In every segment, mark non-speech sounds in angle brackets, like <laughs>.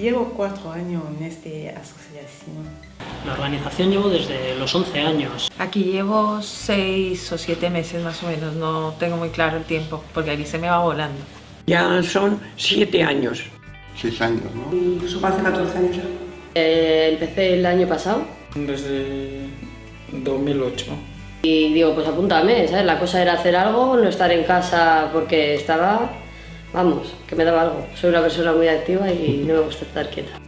Llevo cuatro años en esta asociación. La organización llevo desde los 11 años. Aquí llevo 6 o 7 meses más o menos, no tengo muy claro el tiempo, porque aquí se me va volando. Ya son 7 años. 6 años, ¿no? Incluso hace 14 años ya. Eh, empecé el año pasado. Desde 2008. Y digo, pues apúntame, ¿sabes? La cosa era hacer algo, no estar en casa porque estaba vamos, que me daba algo. Soy una persona muy activa y no me gusta estar quieta.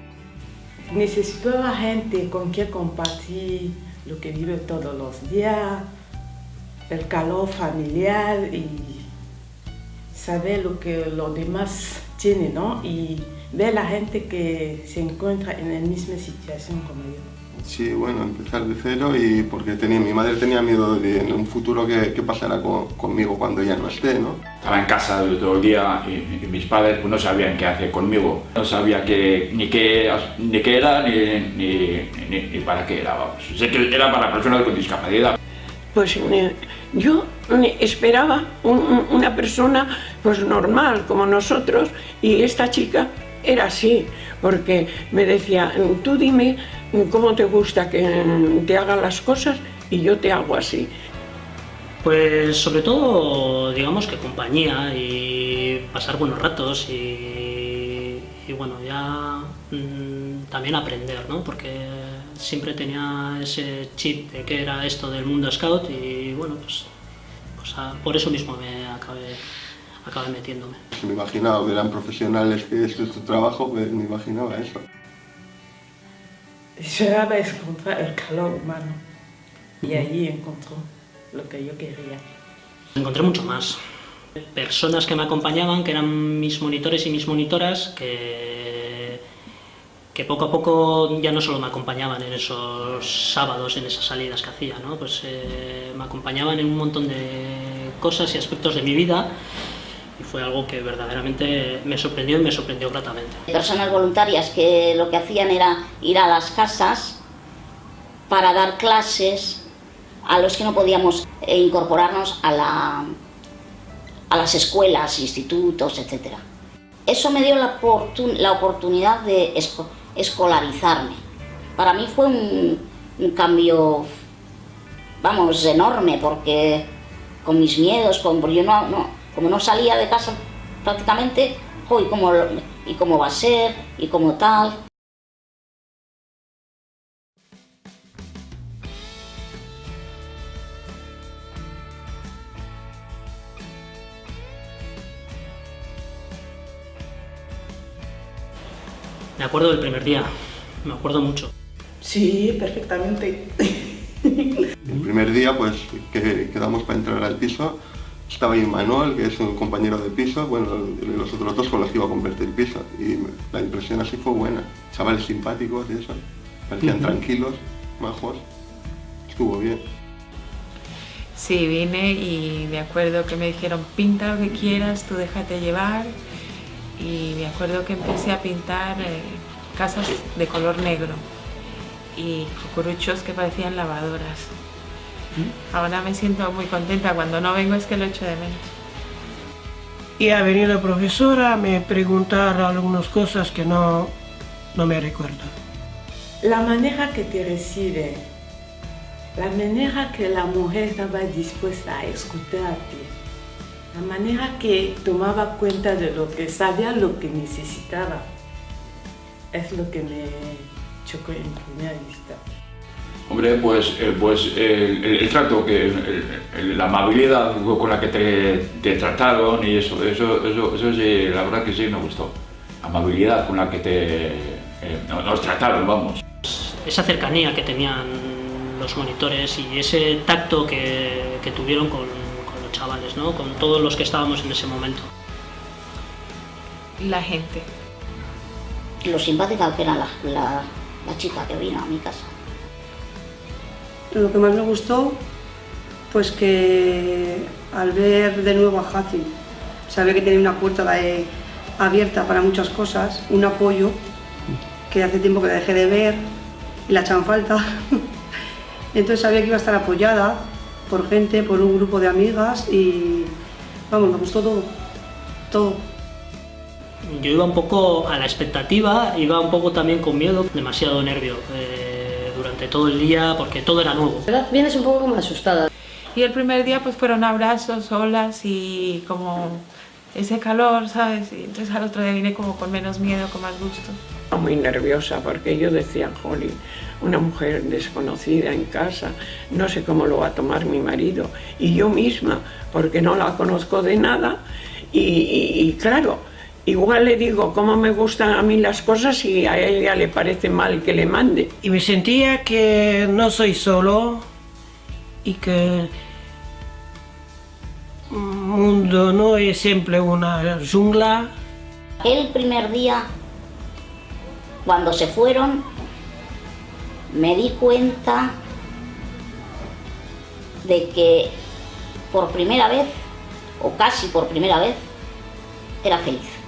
Necesitaba gente con quien compartir lo que vive todos los días, el calor familiar y saber lo que los demás tienen, ¿no? Y ver la gente que se encuentra en la misma situación como yo. Sí, bueno, empezar de cero y porque tenía, mi madre tenía miedo de en un futuro que, que pasara conmigo cuando ya no esté, ¿no? Estaba en casa todo el día y, mis padres pues, no sabían qué hacer conmigo. No sabía que, ni, qué, ni qué era ni, ni, ni, para qué era, vamos. Sé que era para personas con discapacidad. Pues eh, yo esperaba una persona pues normal como nosotros y esta chica era así, porque me decía, tú dime cómo te gusta que te hagan las cosas y yo te hago así. Pues sobre todo, digamos que compañía y pasar buenos ratos y, bueno, ya mm, también aprender, ¿no? Porque siempre tenía ese chip de que era esto del mundo scout y bueno, pues, pues por eso mismo me acabé acabé metiéndome. Me imaginaba que eran profesionales, que es tu trabajo, me, imaginaba eso. Llegaba a encontrar el calor humano y allí encontró lo que yo quería. Encontré mucho más. Personas que me acompañaban, que eran mis monitores y mis monitoras, que, que poco a poco ya no solo me acompañaban en esos sábados, en esas salidas que hacía, ¿no? pues eh, me acompañaban en un montón de cosas y aspectos de mi vida fue algo que verdaderamente me sorprendió y me sorprendió gratamente. Personas voluntarias que lo que hacían era ir a las casas para dar clases a los que no podíamos eh, incorporarnos a, la, a las escuelas, institutos, etc. Eso me dio la, la oportunidad de escolarizarme. Para mí fue un, un cambio, vamos, enorme, porque con mis miedos, con, yo no, no como no salía de casa prácticamente, ¿y, cómo, ¿y cómo va a ser? ¿Y cómo tal? Me acuerdo del primer día, me acuerdo mucho. Sí, perfectamente. El primer día, pues, que quedamos para entrar al piso, estaba ahí Manuel, que es un compañero de piso, bueno, los otros dos con los que iba a convertir piso. Y la impresión así fue buena. Chavales simpáticos y eso. Parecían tranquilos, majos. Estuvo bien. Sí, vine y me acuerdo que me dijeron pinta lo que quieras, tú déjate llevar. Y me acuerdo que empecé a pintar eh, casas de color negro y cucuruchos que parecían lavadoras. Ahora me siento muy contenta, cuando no vengo es que lo echo de menos. Y ha venido la profesora a me preguntar algunas cosas que no, no me recuerdo. La manera que te recibe, la manera que la mujer estaba dispuesta a escucharte, la manera que tomaba cuenta de lo que sabía, lo que necesitaba, es lo que me chocó en primera vista. Hombre, pues, eh, pues el, trato, que, la amabilidad con la que te, trataron y eso, eso, eso, eso sí, la verdad que sí me gustó. Amabilidad con la que te, eh, nos trataron, vamos. Esa cercanía que tenían los monitores y ese tacto que, que tuvieron con, con, los chavales, ¿no? con todos los que estábamos en ese momento. La gente. Lo simpática que era la, la, la chica que vino a mi casa. Lo que más me gustó, pues que al ver de nuevo a Hazi, sabe que tiene una puerta abierta para muchas cosas, un apoyo que hace tiempo que la dejé de ver y la echan falta. <laughs> Entonces sabía que iba a estar apoyada por gente, por un grupo de amigas y vamos, me gustó todo, todo. yo iba un poco a la expectativa, iba un poco también con miedo, demasiado nervio eh, durante todo el día porque todo era nuevo. ¿Verdad? Vienes un poco como asustada. Y el primer día pues fueron abrazos, olas y como ese calor, ¿sabes? Y entonces al otro día vine como con menos miedo, con más gusto. Muy nerviosa porque yo decía, Jolly, una mujer desconocida en casa, no sé cómo lo va a tomar mi marido. Y yo misma, porque no la conozco de nada. Y, y- y claro, igual le digo cómo me gustan a mí las cosas y a ella le parece mal que le mande. Y me sentía que no soy solo y que el mundo no es siempre una jungla. El primer día, cuando se fueron, me di cuenta de que por primera vez, o casi por primera vez, era feliz.